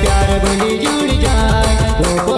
प्यार बनी जुड़ जाए।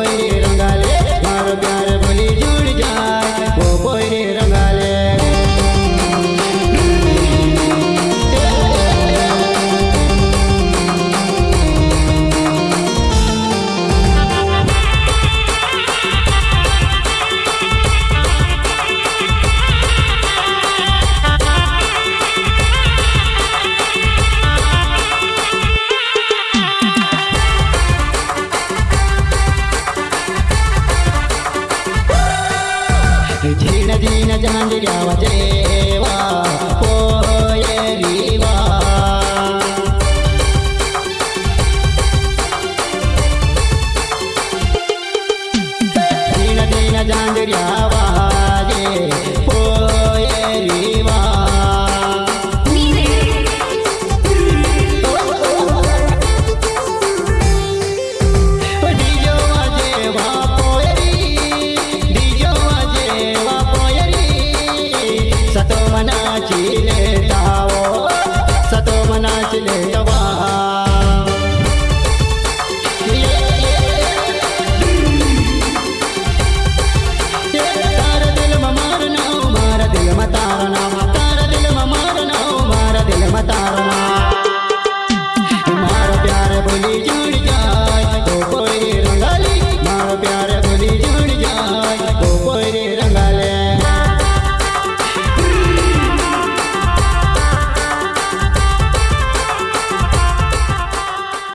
jaman jiga watiri